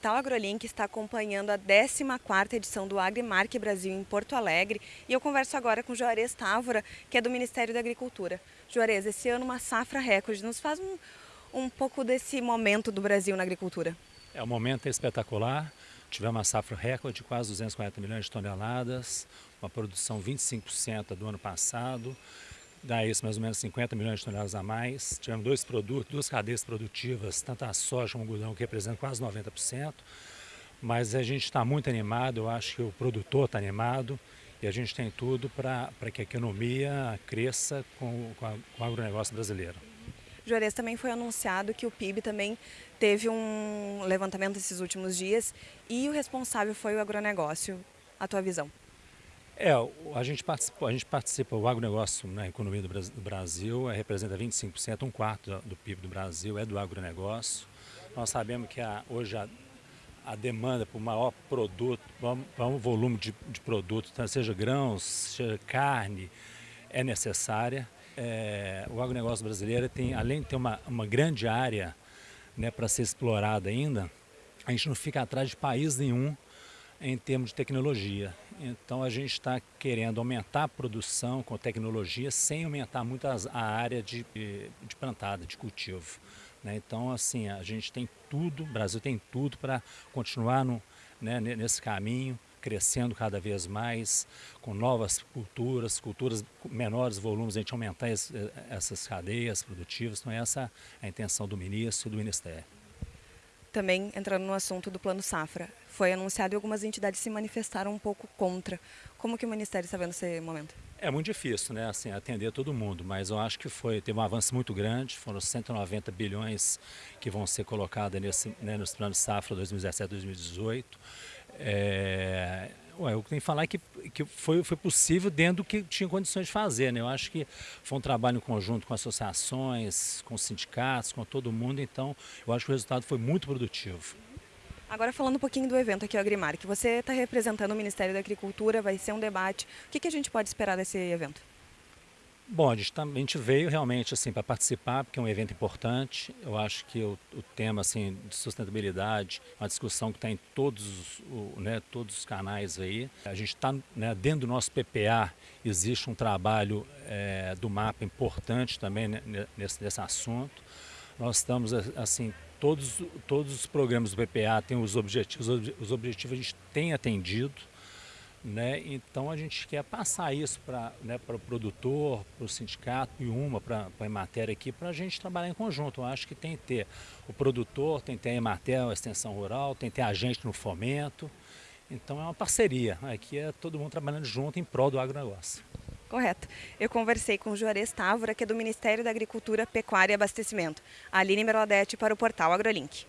Portal AgroLink está acompanhando a 14ª edição do AgriMark Brasil em Porto Alegre e eu converso agora com Juarez Távora, que é do Ministério da Agricultura. Juarez, esse ano uma safra recorde, nos faz um, um pouco desse momento do Brasil na agricultura. É, o momento é espetacular, tivemos uma safra recorde de quase 240 milhões de toneladas, uma produção 25% do ano passado, dá isso mais ou menos 50 milhões de toneladas a mais. Tivemos dois produtos, duas cadeias produtivas, tanto a soja como o algodão, que representam quase 90%. Mas a gente está muito animado, eu acho que o produtor está animado e a gente tem tudo para que a economia cresça com, com, a, com o agronegócio brasileiro. Juarez também foi anunciado que o PIB também teve um levantamento esses últimos dias e o responsável foi o agronegócio. A tua visão? É, a gente participa, a gente participa o agronegócio na economia do Brasil é, representa 25%, um quarto do PIB do Brasil é do agronegócio. Nós sabemos que a, hoje a, a demanda por maior produto, maior volume de, de produto, tá, seja grãos, seja carne, é necessária. É, o agronegócio brasileiro tem, além de ter uma, uma grande área né, para ser explorada ainda, a gente não fica atrás de país nenhum em termos de tecnologia. Então a gente está querendo aumentar a produção com tecnologia sem aumentar muito a área de, de plantada, de cultivo. Né? Então assim, a gente tem tudo, o Brasil tem tudo para continuar no, né, nesse caminho, crescendo cada vez mais, com novas culturas, culturas com menores volumes, a gente aumentar essas cadeias produtivas. Então essa é a intenção do ministro e do Ministério. Também entrando no assunto do Plano Safra, foi anunciado e algumas entidades se manifestaram um pouco contra. Como que o Ministério está vendo esse momento? É muito difícil, né, assim, atender todo mundo, mas eu acho que foi, teve um avanço muito grande, foram 190 bilhões que vão ser colocados nesse, né, nos planos Safra 2017-2018. É, Ué, o que tem que falar é que, que foi, foi possível dentro do que tinha condições de fazer. Né? Eu acho que foi um trabalho em conjunto com associações, com sindicatos, com todo mundo, então eu acho que o resultado foi muito produtivo. Agora falando um pouquinho do evento aqui, Agrimar, que você está representando o Ministério da Agricultura, vai ser um debate. O que, que a gente pode esperar desse evento? Bom, a gente, tá, a gente veio realmente assim para participar, porque é um evento importante. Eu acho que o, o tema assim, de sustentabilidade uma discussão que está em todos, o, né, todos os canais aí. A gente está né, dentro do nosso PPA, existe um trabalho é, do mapa importante também né, nesse, nesse assunto. Nós estamos assim, todos, todos os programas do PPA têm os objetivos, os objetivos a gente tem atendido. Né? Então a gente quer passar isso para né, o produtor, para o sindicato e uma para a Emater aqui, para a gente trabalhar em conjunto. Eu acho que tem que ter o produtor, tem que ter a Emater, a extensão rural, tem que ter a gente no fomento. Então é uma parceria. Aqui é todo mundo trabalhando junto em prol do agronegócio. Correto. Eu conversei com Juarez Távora, que é do Ministério da Agricultura, Pecuária e Abastecimento. Aline Merladete para o portal AgroLink.